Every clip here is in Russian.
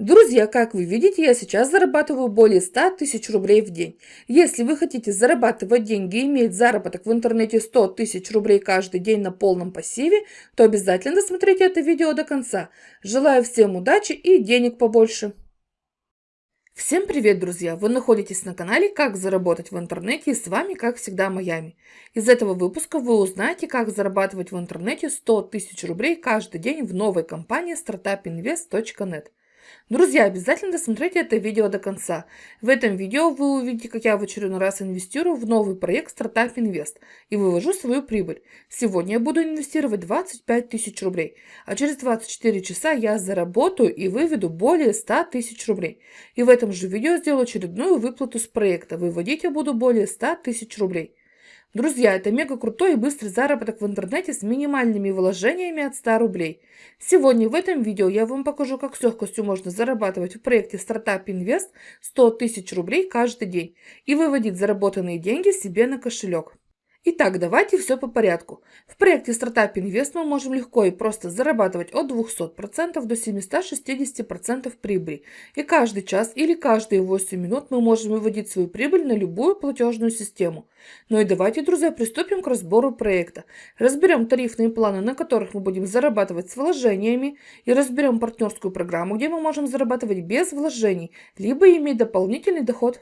Друзья, как вы видите, я сейчас зарабатываю более 100 тысяч рублей в день. Если вы хотите зарабатывать деньги и иметь заработок в интернете 100 тысяч рублей каждый день на полном пассиве, то обязательно досмотрите это видео до конца. Желаю всем удачи и денег побольше. Всем привет, друзья! Вы находитесь на канале «Как заработать в интернете» и с вами, как всегда, Майами. Из этого выпуска вы узнаете, как зарабатывать в интернете 100 тысяч рублей каждый день в новой компании startupinvest.net. Друзья, обязательно досмотрите это видео до конца. В этом видео вы увидите, как я в очередной раз инвестирую в новый проект Startup Invest и вывожу свою прибыль. Сегодня я буду инвестировать 25 тысяч рублей, а через 24 часа я заработаю и выведу более 100 тысяч рублей. И в этом же видео сделаю очередную выплату с проекта. Выводить я буду более 100 тысяч рублей. Друзья, это мега крутой и быстрый заработок в интернете с минимальными вложениями от 100 рублей. Сегодня в этом видео я вам покажу, как с легкостью можно зарабатывать в проекте Startup Invest 100 тысяч рублей каждый день и выводить заработанные деньги себе на кошелек. Итак, давайте все по порядку. В проекте Startup Invest мы можем легко и просто зарабатывать от 200% до 760% прибыли. И каждый час или каждые 8 минут мы можем выводить свою прибыль на любую платежную систему. Ну и давайте, друзья, приступим к разбору проекта. Разберем тарифные планы, на которых мы будем зарабатывать с вложениями, и разберем партнерскую программу, где мы можем зарабатывать без вложений, либо иметь дополнительный доход.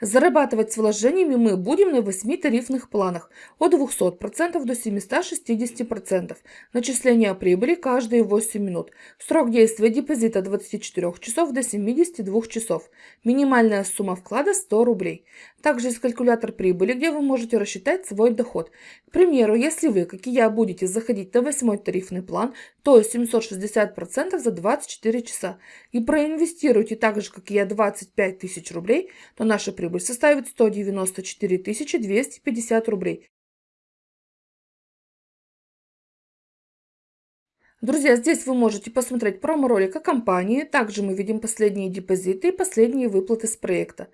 Зарабатывать с вложениями мы будем на 8 тарифных планах от 200% до 760%. Начисление прибыли каждые 8 минут. Срок действия депозита от 24 часов до 72 часов. Минимальная сумма вклада 100 рублей. Также есть калькулятор прибыли, где вы можете рассчитать свой доход. К примеру, если вы, как и я, будете заходить на 8 тарифный план, то 760% за 24 часа, и проинвестируете так же, как и я, 25 тысяч рублей, то наша прибыль прибыль составит 194 250 рублей. Друзья, здесь вы можете посмотреть промо-ролик о компании. Также мы видим последние депозиты и последние выплаты с проекта.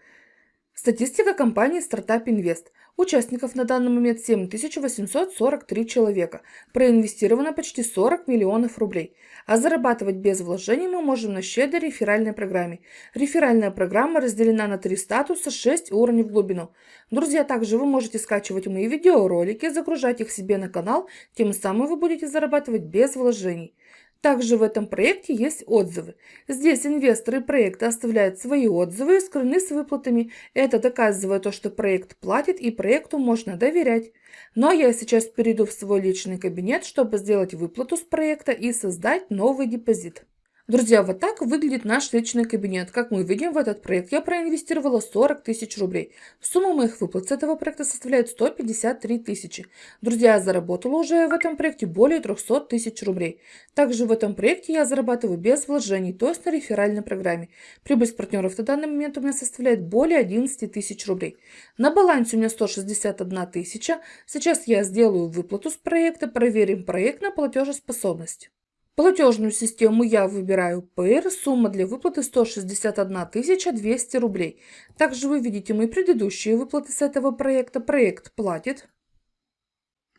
Статистика компании Startup Invest. Участников на данный момент 7843 человека. Проинвестировано почти 40 миллионов рублей. А зарабатывать без вложений мы можем на щедрой реферальной программе. Реферальная программа разделена на три статуса, 6 уровней в глубину. Друзья, также вы можете скачивать мои видеоролики, загружать их себе на канал, тем самым вы будете зарабатывать без вложений. Также в этом проекте есть отзывы. Здесь инвесторы проекта оставляют свои отзывы и скрыны с выплатами. Это доказывает то, что проект платит и проекту можно доверять. Но я сейчас перейду в свой личный кабинет, чтобы сделать выплату с проекта и создать новый депозит. Друзья, вот так выглядит наш личный кабинет. Как мы видим, в этот проект я проинвестировала 40 тысяч рублей. Сумма моих выплат с этого проекта составляет 153 тысячи. Друзья, я заработала уже в этом проекте более 300 тысяч рублей. Также в этом проекте я зарабатываю без вложений, то есть на реферальной программе. Прибыль с партнеров на данный момент у меня составляет более 11 тысяч рублей. На балансе у меня 161 тысяча. Сейчас я сделаю выплату с проекта, проверим проект на платежеспособность. Платежную систему я выбираю ПР, сумма для выплаты 161 200 рублей. Также вы видите мои предыдущие выплаты с этого проекта. Проект платит.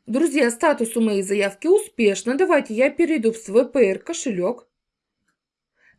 Друзья, статус у моей заявки успешно. Давайте я перейду в свой ПР кошелек.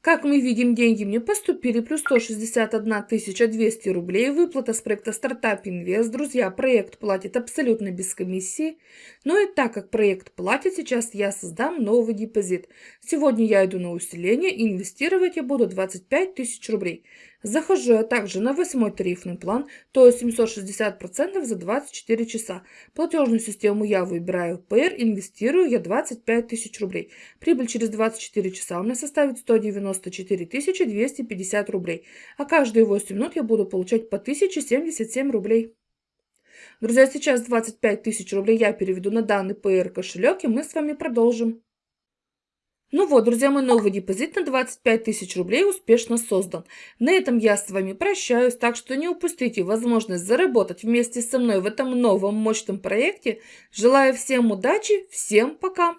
Как мы видим, деньги мне поступили, плюс 161 200 рублей. Выплата с проекта Startup Invest. Друзья, проект платит абсолютно без комиссии. Но и так как проект платит, сейчас я создам новый депозит. Сегодня я иду на усиление, инвестировать я буду 25 тысяч рублей. Захожу я также на восьмой тарифный план, то есть 760% за 24 часа. Платежную систему я выбираю ПР, инвестирую я 25 тысяч рублей. Прибыль через 24 часа у меня составит 194 250 рублей. А каждые 8 минут я буду получать по 1077 рублей. Друзья, сейчас 25 тысяч рублей я переведу на данный ПР кошелек, и мы с вами продолжим. Ну вот, друзья, мой новый депозит на 25 тысяч рублей успешно создан. На этом я с вами прощаюсь, так что не упустите возможность заработать вместе со мной в этом новом мощном проекте. Желаю всем удачи, всем пока!